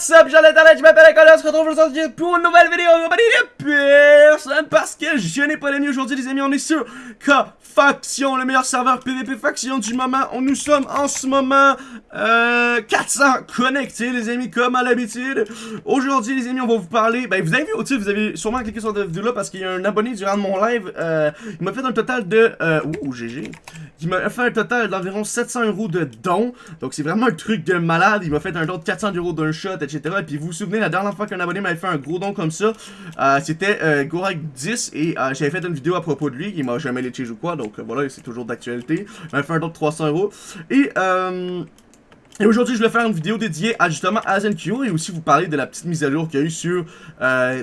What's up, j'en internet, je m'appelle Nicolas, on se retrouve aujourd'hui pour une nouvelle vidéo en compagnie de personne parce que je n'ai pas d'amis aujourd'hui les amis, on est sur K-Faction, le meilleur serveur PVP Faction du moment, on nous sommes en ce moment euh, 400 connectés les amis comme à l'habitude. Aujourd'hui les amis on va vous parler, ben vous avez vu au titre, vous avez sûrement cliqué sur cette vidéo là parce qu'il y a un abonné durant mon live, euh, il m'a fait un total de, euh, ouh GG, il m'a fait un total d'environ 700 euros de dons, donc c'est vraiment un truc de malade, il m'a fait un don de 400 euros d'un shot, etc. Et puis vous vous souvenez, la dernière fois qu'un abonné m'avait fait un gros don comme ça, euh, c'était euh, Gorak10 et euh, j'avais fait une vidéo à propos de lui, il m'a jamais léché ou quoi, donc voilà, c'est toujours d'actualité. Il m'avait fait un don de 300 euros. Et. Et aujourd'hui, je vais faire une vidéo dédiée à justement à ZenQ et aussi vous parler de la petite mise à jour qu'il y a eu sur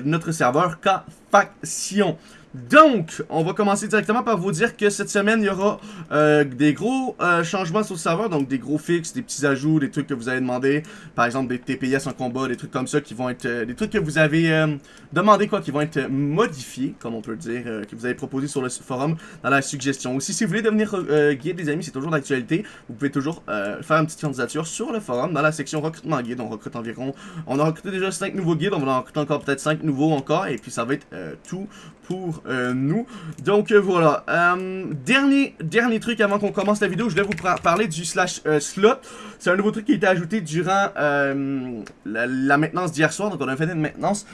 notre serveur K-Faction. Donc, on va commencer directement par vous dire que cette semaine, il y aura euh, des gros euh, changements sur le serveur, donc des gros fixes, des petits ajouts, des trucs que vous avez demandé, par exemple des TPS en combat, des trucs comme ça qui vont être, euh, des trucs que vous avez euh, demandé quoi, qui vont être modifiés, comme on peut dire, euh, que vous avez proposé sur le forum dans la suggestion. Aussi, si vous voulez devenir euh, guide des amis, c'est toujours d'actualité, vous pouvez toujours faire une petite candidature sur le forum dans la section recrutement guide. On recrute environ, on a recruté déjà 5 nouveaux guides, on va en recruter encore peut-être 5 nouveaux encore, et puis ça va être tout pour euh, nous. Donc euh, voilà. Euh, dernier, dernier truc avant qu'on commence la vidéo, je vais vous parler du slash slot. C'est un nouveau truc qui a été ajouté durant la, maintenance d'hier soir. Donc on a fait une maintenance.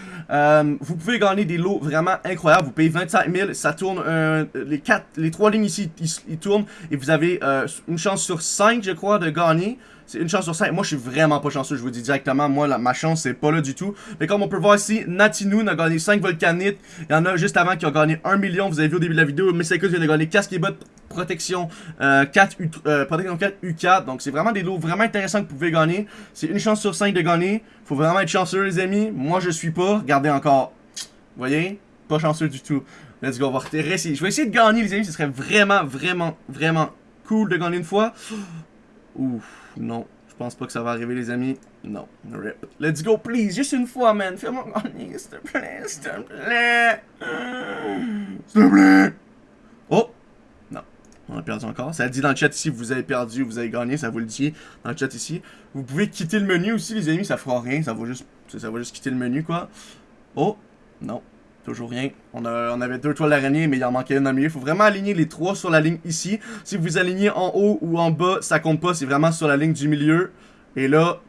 Vous pouvez gagner des lots vraiment incroyables. Vous payez 25 000, ça tourne. les quatre, les trois lignes ici, ils, tournent. Et vous avez une chance sur 5, je crois, de gagner. C'est une chance sur 5. Moi, je suis vraiment pas chanceux, je vous dis directement. Moi, ma chance, c'est pas là du tout. Mais comme on peut voir ici, Natinoon a gagné 5 volcanites. Il y en a juste avant qui a gagné 1 million. Vous avez vu au début de la vidéo. Messakus vient de gagner casque et protection, euh, 4 U, euh, protection 4 U4. Donc, c'est vraiment des lots vraiment intéressants que vous pouvez gagner. C'est une chance sur 5 de gagner. Faut vraiment être chanceux, les amis. Moi, je suis pas. Regardez encore. Vous voyez? Pas chanceux du tout. Let's go, on va essayer. Je vais essayer de gagner, les amis. Ce serait vraiment, vraiment, vraiment cool de gagner une fois. Ouf, non. Je pense pas que ça va arriver, les amis? Non. Rip. Let's go, please. Juste une fois, man. Fais-moi gagner, s'il te plaît. S'il te plaît. S'il te plaît. Oh. Non. On a perdu encore. Ça dit dans le chat ici, vous avez perdu ou vous avez gagné. Ça vous le dit dans le chat ici. Vous pouvez quitter le menu aussi, les amis. Ça fera rien. Ça juste, ça va juste quitter le menu, quoi. Oh. Non. Toujours rien. On, avait deux toiles d'araignée, mais il en manquait une au milieu. Il faut vraiment aligner les trois sur la ligne ici. Si vous alignez en haut ou en bas, ça compte pas. C'est vraiment sur la ligne du milieu. Et là,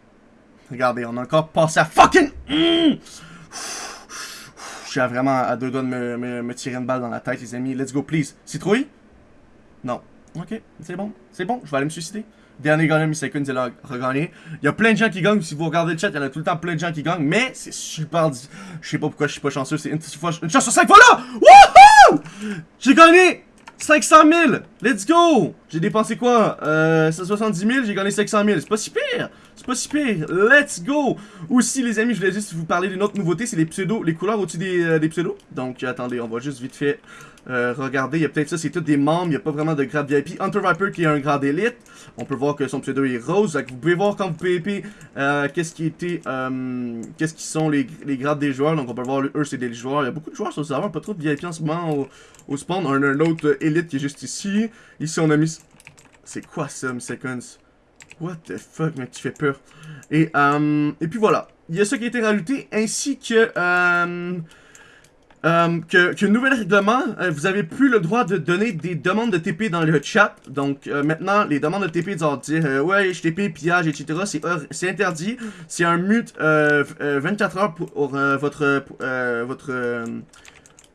regardez, on a encore passé à fucking... Mmh! Je suis vraiment à deux doigts de me, tirer une balle dans la tête, les amis. Let's go, please. Citrouille? Non. Ok, c'est bon. C'est bon, je vais aller me suicider. Dernier gagnant, Seconds, il a regagné. Il y a plein de gens qui gagnent. Si vous regardez le chat, il y en a tout le temps plein de gens qui gagnent. Mais c'est super. Je sais pas pourquoi je suis pas chanceux. C'est une, une chance sur 5 fois là! Wouhou! J'ai gagné 500 000! Let's go! J'ai dépensé quoi? Euh, 170 000, j'ai gagné 500 000. C'est pas si pire! C'est pas si pire! Let's go! Aussi, les amis, je voulais juste vous parler d'une autre nouveauté. C'est les pseudos, les couleurs au-dessus des, euh, des pseudos. Donc, attendez, on va juste vite fait euh, regarder. Il y a peut-être ça, c'est tous des membres. Il n'y a pas vraiment de grade VIP. Hunter Viper qui est un grade élite. On peut voir que son pseudo est rose. Vous pouvez voir quand vous PvP euh, qu'est-ce qui était. Euh, qu'est-ce qui sont les, les, grades des joueurs. Donc, on peut voir, eux, c'est des joueurs. Il y a beaucoup de joueurs sur le serveur. Pas trop de VIP en ce moment au, au spawn. On a un autre élite qui est juste ici. Ici, on a mis. C'est quoi ça, Seconds? What the fuck, mec, tu fais peur. Et, euh, et puis voilà. Il y a ça qui a été rajouté, ainsi que... Euh, euh, que, nouvel règlement, euh, vous avez plus le droit de donner des demandes de TP dans le chat. Donc maintenant, les demandes de TP, genre dire ouais, je TP, pillage, etc. C'est interdit. C'est un mute 24 heures pour, votre votre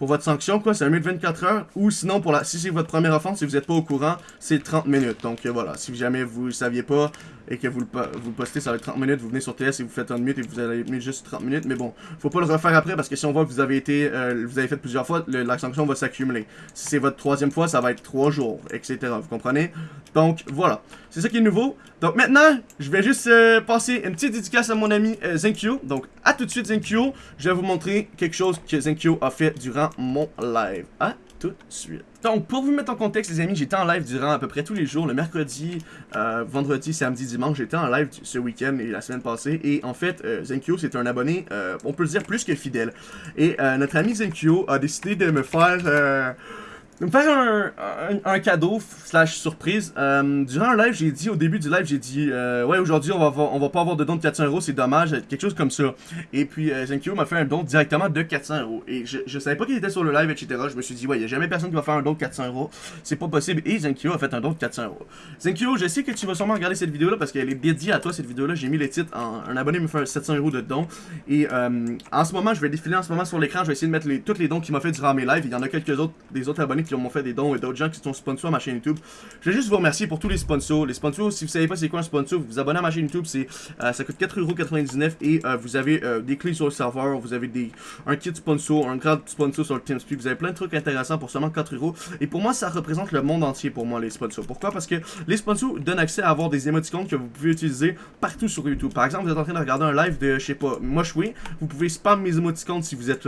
pour votre sanction, quoi, c'est un minute 24 heures. Ou sinon, pour la, si c'est votre première offense, si vous n'êtes pas au courant, c'est 30 minutes. Donc euh, voilà, si jamais vous ne saviez pas et que vous le, vous postez, ça va être 30 minutes. Vous venez sur TS et vous faites un minute et vous allez mettre juste 30 minutes. Mais bon, faut pas le refaire après parce que si on voit que vous avez été, euh, vous avez fait plusieurs fois, la sanction va s'accumuler. Si c'est votre troisième fois, ça va être 3 jours, etc. Vous comprenez? Donc voilà, c'est ça qui est nouveau. Donc maintenant, je vais juste euh, passer une petite dédicace à mon ami Zenkyo. Donc à tout de suite Zenkyo, je vais vous montrer quelque chose que Zenkyo a fait durant mon live. À tout de suite. Donc, pour vous mettre en contexte, les amis, j'étais en live durant à peu près tous les jours, le mercredi, euh, vendredi, samedi, dimanche. J'étais en live ce week-end et la semaine passée. Et en fait, euh, Zenkyo, c'est un abonné, euh, on peut le dire, plus que fidèle. Et notre ami Zenkyo a décidé de me faire... me faire un, cadeau slash surprise. Euh, durant un live, j'ai dit au début du live, j'ai dit euh, ouais aujourd'hui on va on va pas avoir de don de 400 euros, c'est dommage, quelque chose comme ça. Et puis euh, Zenkyo m'a fait un don directement de 400 euros. Et je, je savais pas qu'il était sur le live, etc. Je me suis dit ouais, y a jamais personne qui va faire un don de 400 euros, c'est pas possible. Et Zenkyo a fait un don de 400 euros. Zenkyo, je sais que tu vas sûrement regarder cette vidéo là parce qu'elle est dédiée à toi cette vidéo là. J'ai mis les titres, en, un abonné me fait 700 euros de don. Et euh, en ce moment, je vais défiler en ce moment sur l'écran, je vais essayer de mettre les, tous les dons qu'il m'a fait durant mes lives. Il y en a quelques autres, des autres abonnés qui m'ont fait des dons et d'autres gens qui sont sponsors à ma chaîne YouTube. Je vais juste vous remercier pour tous les sponsors. Les sponsors, si vous savez pas c'est quoi un sponsor, vous vous abonnez à ma chaîne YouTube, c'est euh, ça coûte 4,99€ et euh, vous avez euh, des clés sur le serveur, vous avez des un kit sponsor, un grand sponsor sur le TeamSpeak, vous avez plein de trucs intéressants pour seulement 4€. Et pour moi, ça représente le monde entier pour moi les sponsors. Pourquoi? Parce que les sponsors donnent accès à avoir des émoticônes que vous pouvez utiliser partout sur YouTube. Par exemple, vous êtes en train de regarder un live de, je sais pas, moi vous pouvez spam mes émoticônes si vous êtes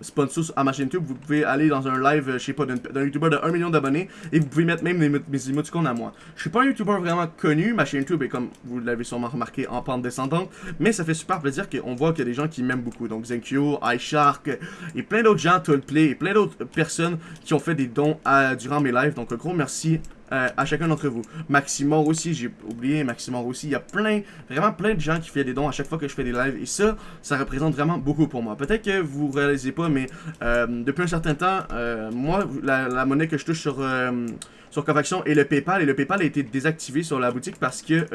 sponsor à ma chaîne YouTube, vous pouvez aller dans un live, je sais pas, d'un YouTuber de 1 million d'abonnés et vous pouvez mettre même mes émoticônes à moi. Je suis pas un YouTuber vraiment connu, ma chaîne YouTube est comme vous l'avez sûrement remarqué en pente descendante, mais ça fait super plaisir qu'on voit qu'il y a des gens qui m'aiment beaucoup. Donc Zenkyo, iShark et plein d'autres gens, Tollplay et plein d'autres personnes qui ont fait des dons durant mes lives. Donc un gros merci euh, à chacun d'entre vous. Maximor aussi, j'ai oublié Maximor aussi. Il y a plein, vraiment plein de gens qui font des dons à chaque fois que je fais des lives. Et ça, ça représente vraiment beaucoup pour moi. Peut-être que vous réalisez pas, mais euh, depuis un certain temps, euh, moi, la, monnaie que je touche sur, sur Covaction est le PayPal. Et le PayPal a été désactivé sur la boutique parce que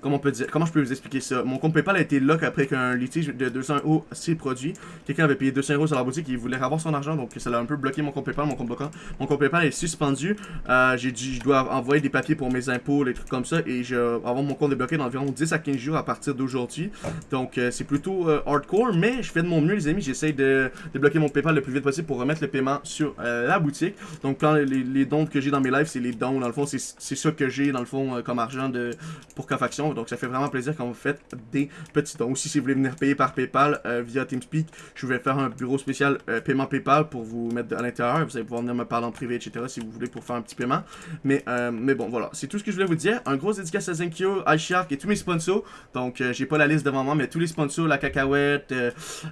comment, je peux vous expliquer ça? Mon compte PayPal a été lock après qu'un litige de 200 euros s'est produit. Quelqu'un avait payé 200 euros sur la boutique et il voulait avoir son argent, donc ça l'a un peu bloqué mon compte PayPal, mon compte bloquant. Mon compte PayPal est suspendu. Euh, j'ai dit, je dois envoyer des papiers pour mes impôts, les trucs comme ça, et je avoir mon compte débloqué dans environ 10 à 15 jours à partir d'aujourd'hui. Donc euh, c'est plutôt euh, hardcore, mais je fais de mon mieux, les amis. J'essaie de débloquer mon PayPal le plus vite possible pour remettre le paiement sur la boutique. Donc les, les, dons que j'ai dans mes lives, c'est les dons. Dans le fond, c'est ça que j'ai dans le fond comme argent pour Cafaction. Donc ça fait vraiment plaisir quand vous faites des petits dons. Aussi, si vous voulez venir payer par PayPal euh, via TeamSpeak, je vais faire un bureau spécial euh, paiement PayPal pour vous mettre à l'intérieur. Vous allez pouvoir venir me parler en privé, etc. si vous voulez pour faire un petit paiement. Mais, euh, mais bon, voilà. C'est tout ce que je voulais vous dire. Un gros dédicace à Zenkyo, iShark et tous mes sponsors. Donc, j'ai pas la liste devant moi, mais tous les sponsors, la cacahuète,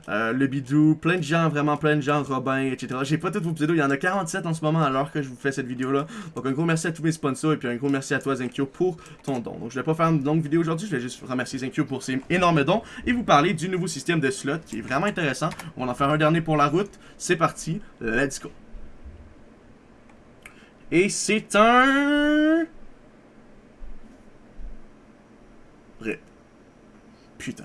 le bidou, plein de gens, vraiment plein de gens, Robin, etc. J'ai pas tous vos pseudos. Il y en a 47 en ce moment alors que je vous fais cette vidéo-là. Donc, un gros merci à tous mes sponsors et puis un gros merci à toi, Zenkyo, pour ton don. Donc, je vais pas faire une longue aujourd'hui. Je vais juste remercier Zenkyo pour ses énormes dons et vous parler du nouveau système de slot qui est vraiment intéressant. On va en faire un dernier pour la route. C'est parti, let's go. Et c'est un... Putain.